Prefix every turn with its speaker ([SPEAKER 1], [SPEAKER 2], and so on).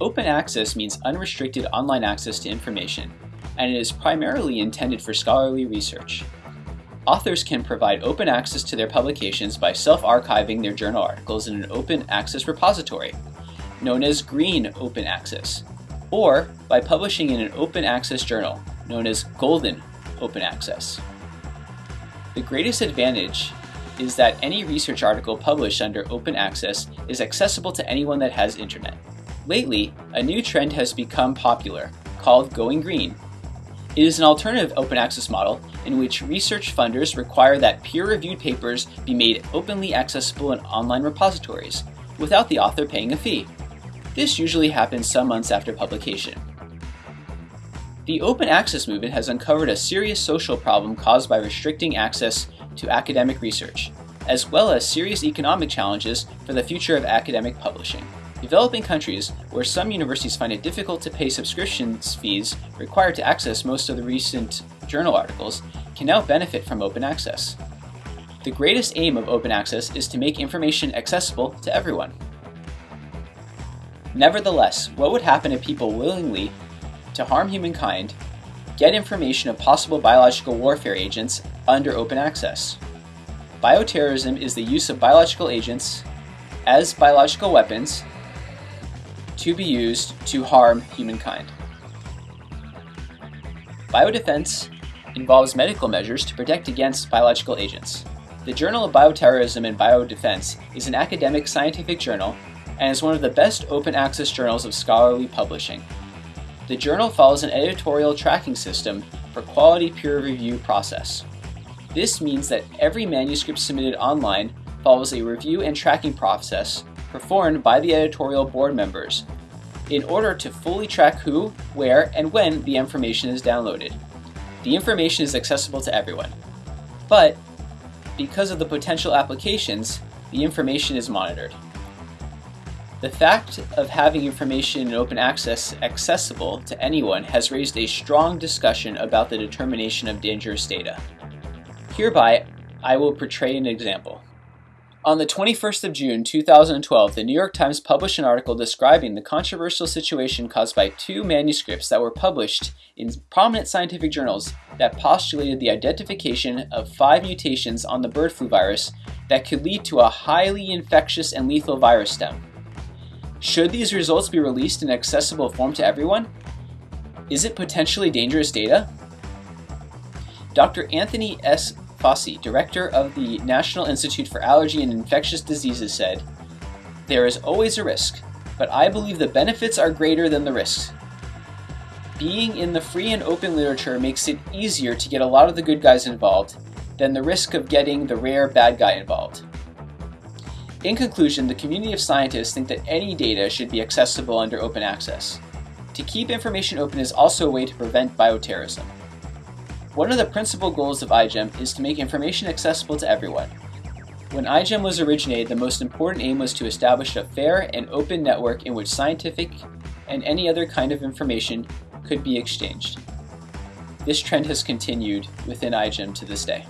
[SPEAKER 1] Open access means unrestricted online access to information, and it is primarily intended for scholarly research. Authors can provide open access to their publications by self-archiving their journal articles in an open access repository, known as Green Open Access, or by publishing in an open access journal, known as Golden Open Access. The greatest advantage is that any research article published under open access is accessible to anyone that has internet. Lately, a new trend has become popular, called Going Green. It is an alternative open access model in which research funders require that peer-reviewed papers be made openly accessible in online repositories, without the author paying a fee. This usually happens some months after publication. The open access movement has uncovered a serious social problem caused by restricting access to academic research, as well as serious economic challenges for the future of academic publishing. Developing countries, where some universities find it difficult to pay subscriptions fees required to access most of the recent journal articles, can now benefit from open access. The greatest aim of open access is to make information accessible to everyone. Nevertheless, what would happen if people willingly to harm humankind get information of possible biological warfare agents under open access? Bioterrorism is the use of biological agents as biological weapons to be used to harm humankind. Biodefense involves medical measures to protect against biological agents. The Journal of Bioterrorism and Biodefense is an academic scientific journal and is one of the best open access journals of scholarly publishing. The journal follows an editorial tracking system for quality peer review process. This means that every manuscript submitted online follows a review and tracking process performed by the editorial board members in order to fully track who, where, and when the information is downloaded. The information is accessible to everyone. But, because of the potential applications, the information is monitored. The fact of having information in open access accessible to anyone has raised a strong discussion about the determination of dangerous data. Hereby, I will portray an example. On the 21st of June 2012, the New York Times published an article describing the controversial situation caused by two manuscripts that were published in prominent scientific journals that postulated the identification of five mutations on the bird flu virus that could lead to a highly infectious and lethal virus stem. Should these results be released in accessible form to everyone? Is it potentially dangerous data? Dr. Anthony S. Fauci, director of the National Institute for Allergy and Infectious Diseases, said, There is always a risk, but I believe the benefits are greater than the risks. Being in the free and open literature makes it easier to get a lot of the good guys involved than the risk of getting the rare bad guy involved. In conclusion, the community of scientists think that any data should be accessible under open access. To keep information open is also a way to prevent bioterrorism. One of the principal goals of iGEM is to make information accessible to everyone. When iGEM was originated, the most important aim was to establish a fair and open network in which scientific and any other kind of information could be exchanged. This trend has continued within iGEM to this day.